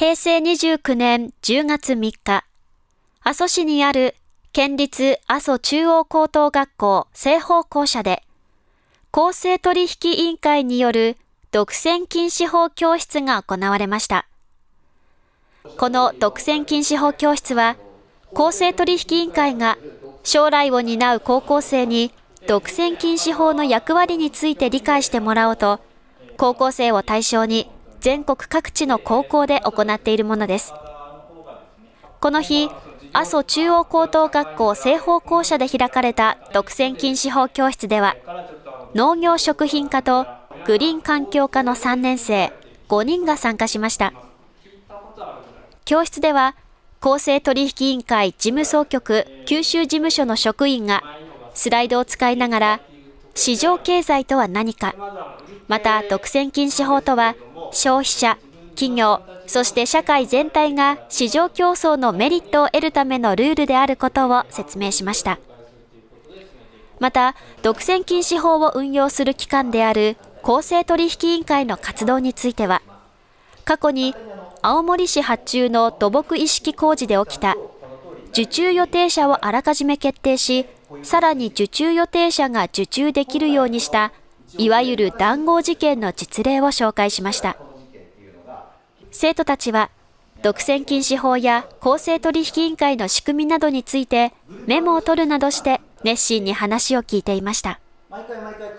平成29年10月3日、阿蘇市にある県立阿蘇中央高等学校西方校舎で、公正取引委員会による独占禁止法教室が行われました。この独占禁止法教室は、公正取引委員会が将来を担う高校生に独占禁止法の役割について理解してもらおうと、高校生を対象に全国各地の高校で行っているものです。この日、阿蘇中央高等学校西方校舎で開かれた独占禁止法教室では、農業食品科とグリーン環境科の3年生5人が参加しました。教室では、公正取引委員会事務総局九州事務所の職員がスライドを使いながら、市場経済とは何か、また独占禁止法とは消費者、企業、そして社会全体が市場競争のメリットを得るためのルールであることを説明しました。また、独占禁止法を運用する機関である公正取引委員会の活動については、過去に青森市発注の土木意識工事で起きた受注予定者をあらかじめ決定し、さらに受注予定者が受注できるようにしたいわゆる談合事件の実例を紹介しました。生徒たちは、独占禁止法や公正取引委員会の仕組みなどについてメモを取るなどして熱心に話を聞いていました。毎回毎回